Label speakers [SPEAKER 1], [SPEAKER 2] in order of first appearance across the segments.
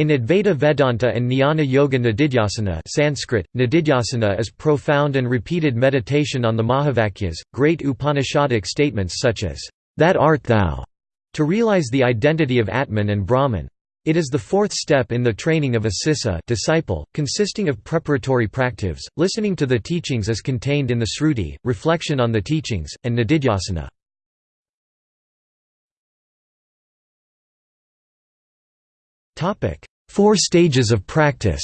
[SPEAKER 1] In Advaita Vedanta and Jnana Yoga Nididhyasana Sanskrit, Nididhyasana is profound and repeated meditation on the Mahavakyas, great Upanishadic statements such as, "'That art thou' to realize the identity of Atman and Brahman. It is the fourth step in the training of a sissa disciple, consisting of preparatory practives, listening to the teachings as contained in the Sruti, reflection on the teachings, and nididhyasana. Four stages of practice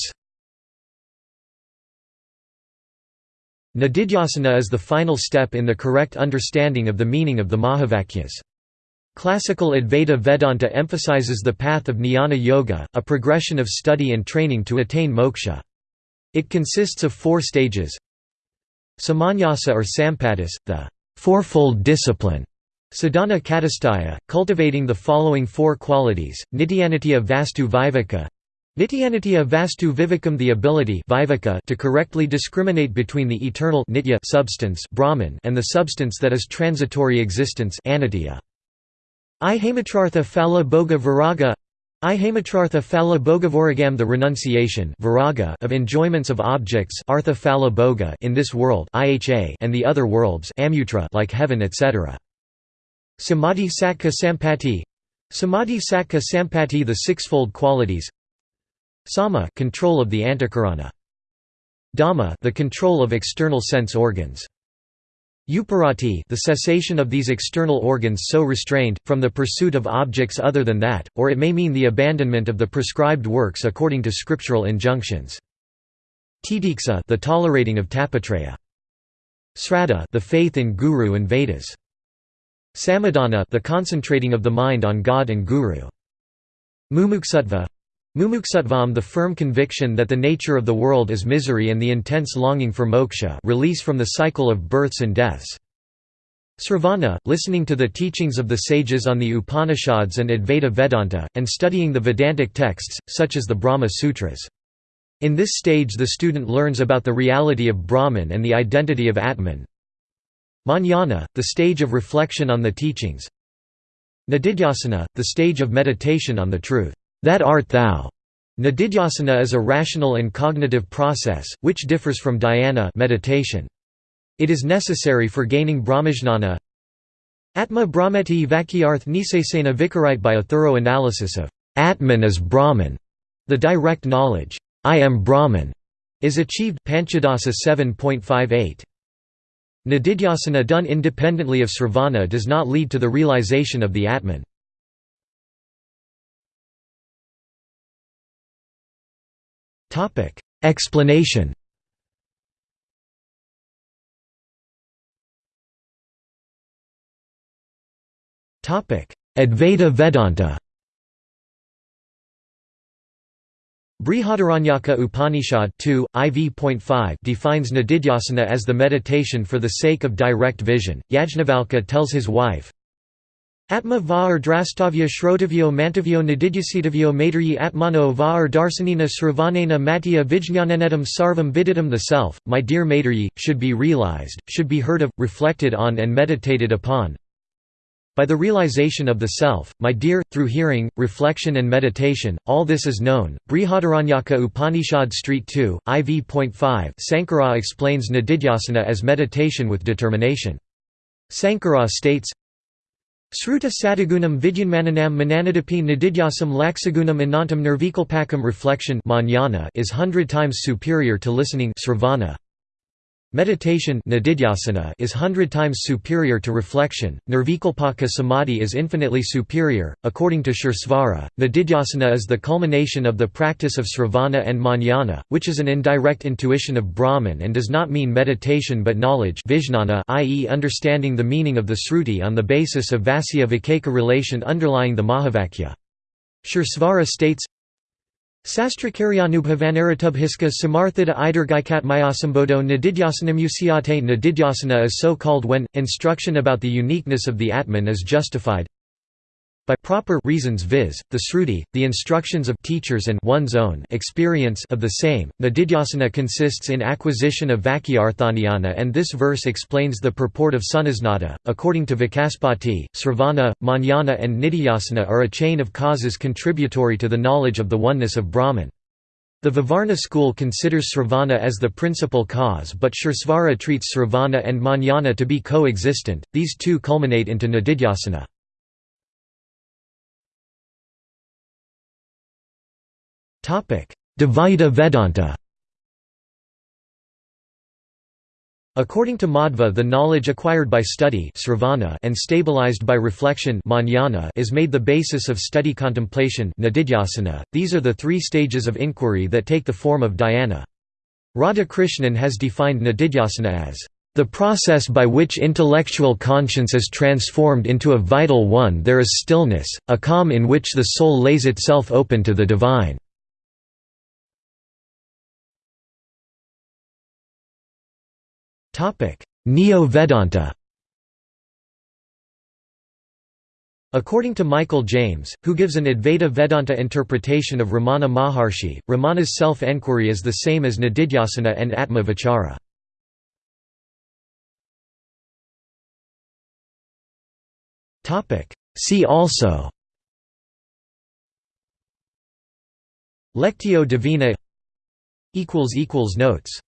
[SPEAKER 1] Nididhyasana is the final step in the correct understanding of the meaning of the Mahavakyas. Classical Advaita Vedanta emphasizes the path of jnana yoga, a progression of study and training to attain moksha. It consists of four stages Samanyasa or Sampattis, the fourfold discipline, sadhana katastaya, cultivating the following four qualities, nityanitya vastu viveka, Nityanitya vastu vivekam the ability to correctly discriminate between the eternal nitya substance Brahman and the substance that is transitory existence anitya. Ihamatrartha phala bhoga viraga Ihamatrartha phala bhogavoragam the renunciation viraga of enjoyments of objects artha phala bhoga in this world and the other worlds amutra like heaven etc. Samadhi sakkha sampati Samadhi sakkha sampati the sixfold qualities Sama control of the antakarana Dhamma the control of external sense organs Uparati the cessation of these external organs so restrained, from the pursuit of objects other than that, or it may mean the abandonment of the prescribed works according to scriptural injunctions. Titiksa the tolerating of tapatraya. Sraddha the faith in Guru and Vedas. Samadhana the concentrating of the mind on God and Guru. Mumuksutva Mumuksutvam the firm conviction that the nature of the world is misery and the intense longing for moksha release from the cycle of births and deaths. Sravana, listening to the teachings of the sages on the Upanishads and Advaita Vedanta, and studying the Vedantic texts, such as the Brahma Sutras. In this stage the student learns about the reality of Brahman and the identity of Atman. Manana, the stage of reflection on the teachings. Nididhyasana, the stage of meditation on the truth that art thou. Nididhyasana is a rational and cognitive process, which differs from dhyana meditation. It is necessary for gaining brahmajnana. Atma brahmeti vakyarth nisesena vikarite by a thorough analysis of Atman as Brahman. The direct knowledge, I am Brahman, is achieved Panchadasa 7.58. Nididhyasana done independently of sravana does not lead to the realization of the Atman. Explanation Advaita Vedanta Brihadaranyaka Upanishad 2, IV.5 defines Nididhyasana as the meditation for the sake of direct vision. Yajnavalkya tells his wife, Atma va drastavya shrotavyo mantavyo nididhyasitavyo Maitreyi atmano va darsanina sravanena matya vijñananetam sarvam viditam The self, my dear Maitreyi, should be realized, should be heard of, reflected on and meditated upon. By the realization of the self, my dear, through hearing, reflection and meditation, all this is known. Brihadaranyaka Upanishad Street 2, IV.5 Sankara explains nididhyasana as meditation with determination. Sankara states, Sruta satagunam vidyanmananam mananadapi nididhyasam laksagunam anantam nirvikalpakam reflection is hundred times superior to listening sravana. Meditation is hundred times superior to reflection, nirvikalpaka samadhi is infinitely superior. According to Suresvara, Nididhyasana is the culmination of the practice of sravana and manana, which is an indirect intuition of Brahman and does not mean meditation but knowledge i.e. understanding the meaning of the Sruti on the basis of Vasya Vikeka relation underlying the Mahavakya. Suresvara states, Sastrakaryanubhavanarutubhiska samarthita idargaikat mayasambodo nididhyasanamusyate Nididhyasana is so called when, instruction about the uniqueness of the Atman is justified. By proper reasons viz., the sruti, the instructions of teachers and one's own experience of the same, nididhyasana consists in acquisition of vakyarthanyana and this verse explains the purport of sunisnata. According to Vacaspati, sravana, manana and nididhyasana are a chain of causes contributory to the knowledge of the oneness of Brahman. The Vivarana school considers sravana as the principal cause but Suresvara treats sravana and manana to be co-existent, these two culminate into nididhyasana. Dvaita Vedanta According to Madhva the knowledge acquired by study and stabilized by reflection is made the basis of study contemplation these are the three stages of inquiry that take the form of dhyana. Radhakrishnan has defined nididhyasana as the process by which intellectual conscience is transformed into a vital one there is stillness, a calm in which the soul lays itself open to the divine. Neo-Vedanta. According to Michael James, who gives an Advaita Vedanta interpretation of Ramana Maharshi, Ramana's self-enquiry is the same as Nididhyasana and Atma Vichara. See also. Lectio Divina Notes